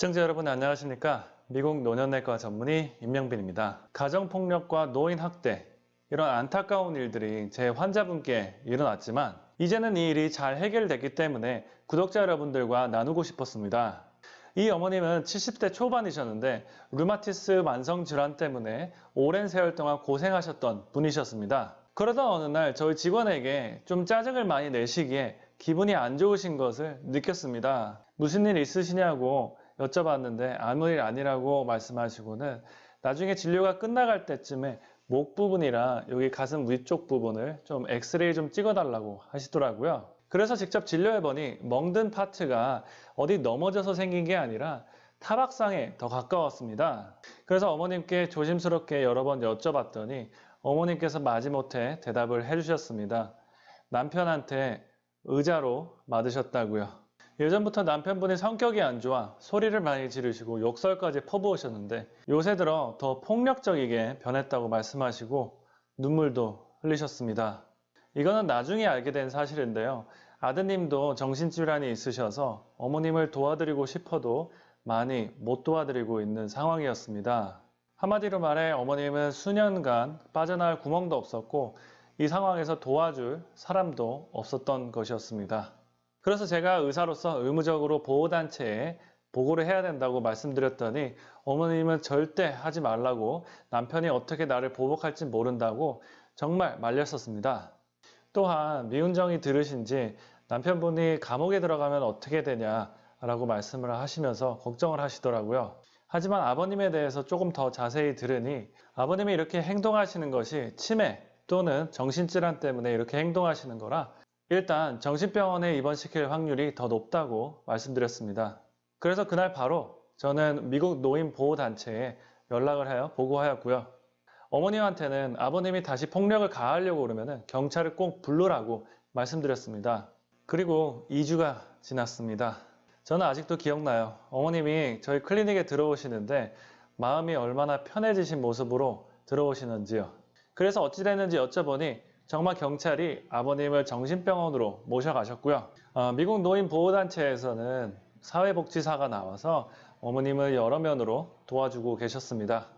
시청자 여러분 안녕하십니까? 미국 노년내과 전문의 임명빈입니다. 가정폭력과 노인학대 이런 안타까운 일들이 제 환자분께 일어났지만 이제는 이 일이 잘 해결됐기 때문에 구독자 여러분들과 나누고 싶었습니다. 이 어머님은 70대 초반이셨는데 류마티스 만성 질환 때문에 오랜 세월 동안 고생하셨던 분이셨습니다. 그러던 어느 날 저희 직원에게 좀 짜증을 많이 내시기에 기분이 안 좋으신 것을 느꼈습니다. 무슨 일 있으시냐고 여쭤봤는데 아무 일 아니라고 말씀하시고는 나중에 진료가 끝나갈 때쯤에 목 부분이랑 여기 가슴 위쪽 부분을 좀 엑스레이 좀 찍어달라고 하시더라고요. 그래서 직접 진료해보니 멍든 파트가 어디 넘어져서 생긴 게 아니라 타박상에 더 가까웠습니다. 그래서 어머님께 조심스럽게 여러 번 여쭤봤더니 어머님께서 마지못해 대답을 해주셨습니다. 남편한테 의자로 맞으셨다고요. 예전부터 남편분이 성격이 안 좋아 소리를 많이 지르시고 욕설까지 퍼부으셨는데 요새 들어 더 폭력적이게 변했다고 말씀하시고 눈물도 흘리셨습니다. 이거는 나중에 알게 된 사실인데요. 아드님도 정신질환이 있으셔서 어머님을 도와드리고 싶어도 많이 못 도와드리고 있는 상황이었습니다. 한마디로 말해 어머님은 수년간 빠져나갈 구멍도 없었고 이 상황에서 도와줄 사람도 없었던 것이었습니다. 그래서 제가 의사로서 의무적으로 보호단체에 보고를 해야 된다고 말씀드렸더니 어머님은 절대 하지 말라고 남편이 어떻게 나를 보복할지 모른다고 정말 말렸었습니다. 또한 미운정이 들으신 지 남편분이 감옥에 들어가면 어떻게 되냐 라고 말씀을 하시면서 걱정을 하시더라고요. 하지만 아버님에 대해서 조금 더 자세히 들으니 아버님이 이렇게 행동하시는 것이 치매 또는 정신질환 때문에 이렇게 행동하시는 거라 일단 정신병원에 입원시킬 확률이 더 높다고 말씀드렸습니다. 그래서 그날 바로 저는 미국 노인보호단체에 연락을 하여 보고하였고요. 어머님한테는 아버님이 다시 폭력을 가하려고 그러면 경찰을 꼭 부르라고 말씀드렸습니다. 그리고 2주가 지났습니다. 저는 아직도 기억나요. 어머님이 저희 클리닉에 들어오시는데 마음이 얼마나 편해지신 모습으로 들어오시는지요. 그래서 어찌 됐는지 여쭤보니 정말 경찰이 아버님을 정신병원으로 모셔가셨고요. 어, 미국 노인 보호단체에서는 사회복지사가 나와서 어머님을 여러 면으로 도와주고 계셨습니다.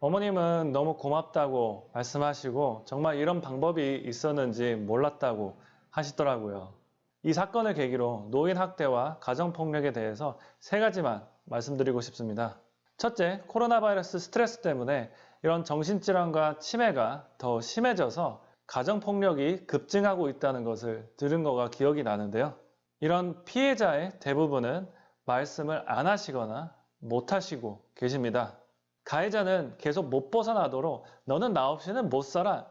어머님은 너무 고맙다고 말씀하시고 정말 이런 방법이 있었는지 몰랐다고 하시더라고요. 이 사건을 계기로 노인학대와 가정폭력에 대해서 세 가지만 말씀드리고 싶습니다. 첫째, 코로나 바이러스 스트레스 때문에 이런 정신질환과 치매가 더 심해져서 가정폭력이 급증하고 있다는 것을 들은 거가 기억이 나는데요. 이런 피해자의 대부분은 말씀을 안 하시거나 못 하시고 계십니다. 가해자는 계속 못 벗어나도록 너는 나 없이는 못 살아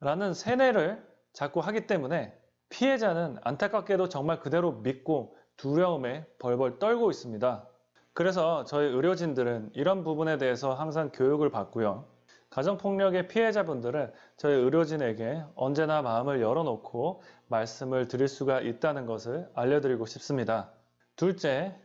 라는 세뇌를 자꾸 하기 때문에 피해자는 안타깝게도 정말 그대로 믿고 두려움에 벌벌 떨고 있습니다. 그래서 저희 의료진들은 이런 부분에 대해서 항상 교육을 받고요. 가정폭력의 피해자분들은 저희 의료진에게 언제나 마음을 열어놓고 말씀을 드릴 수가 있다는 것을 알려드리고 싶습니다. 둘째,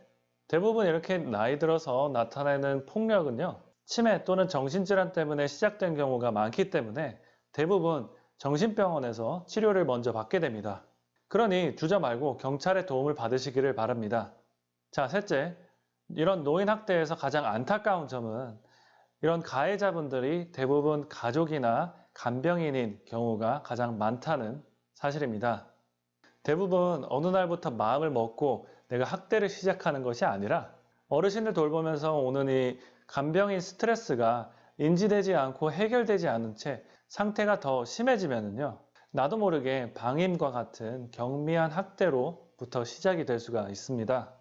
대부분 이렇게 나이 들어서 나타내는 폭력은요. 치매 또는 정신질환 때문에 시작된 경우가 많기 때문에 대부분 정신병원에서 치료를 먼저 받게 됩니다. 그러니 주저 말고 경찰의 도움을 받으시기를 바랍니다. 자, 셋째, 이런 노인 학대에서 가장 안타까운 점은 이런 가해자분들이 대부분 가족이나 간병인인 경우가 가장 많다는 사실입니다. 대부분 어느 날부터 마음을 먹고 내가 학대를 시작하는 것이 아니라 어르신을 돌보면서 오는 이 간병인 스트레스가 인지되지 않고 해결되지 않은 채 상태가 더 심해지면요. 나도 모르게 방임과 같은 경미한 학대로부터 시작이 될 수가 있습니다.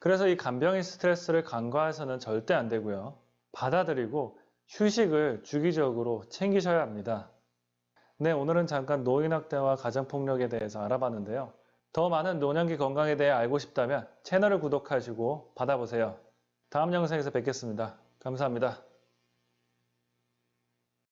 그래서 이 간병인 스트레스를 간과해서는 절대 안 되고요. 받아들이고 휴식을 주기적으로 챙기셔야 합니다. 네, 오늘은 잠깐 노인학대와 가정폭력에 대해서 알아봤는데요. 더 많은 노년기 건강에 대해 알고 싶다면 채널을 구독하시고 받아보세요. 다음 영상에서 뵙겠습니다. 감사합니다.